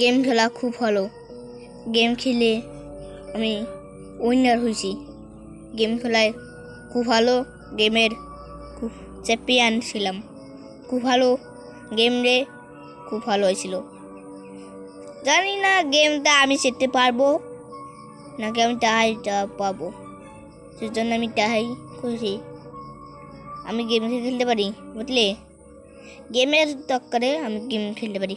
Game খেলা খুব ভালো। গেম খেলে আমি উইনার হয়েছি। গেম খেলায় খুব ভালো গেমের খুব চ্যাম্পিয়ন ছিলাম। খুব ভালো গেম রে খুব ভালো হয়েছিল। জানি না গেমটা আমি শিখতে পারব নাকি আমি টাহাইটা পাবো। সেজন্য আমি টাহাই করি আমি গেম খেলতে পারি বুঝলে? গেমের দরকারে আমি গেম খেলতে পারি।